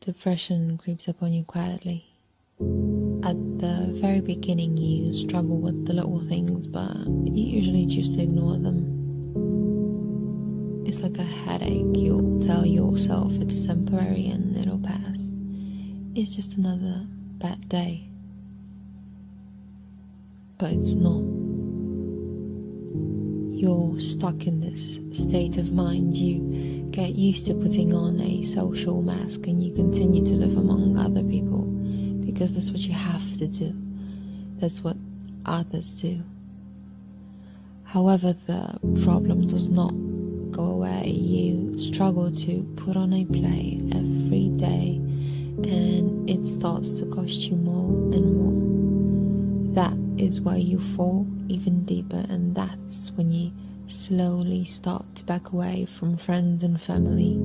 depression creeps upon you quietly. At the very beginning, you struggle with the little things, but you usually choose to ignore them. It's like a headache, you'll tell yourself it's temporary and it'll pass. It's just another bad day. But it's not. You're stuck in this state of mind. You get used to putting on a social mask and you continue to live among other people because that's what you have to do. That's what others do. However, the problem does not go away. You struggle to put on a play every day and it starts to cost you more and more. That is where you fall even deeper, and that's when you slowly start to back away from friends and family